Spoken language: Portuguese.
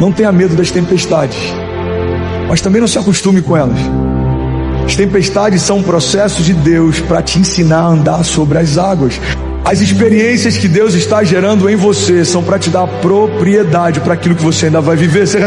Não tenha medo das tempestades, mas também não se acostume com elas. As tempestades são um processo de Deus para te ensinar a andar sobre as águas. As experiências que Deus está gerando em você são para te dar propriedade para aquilo que você ainda vai viver. Você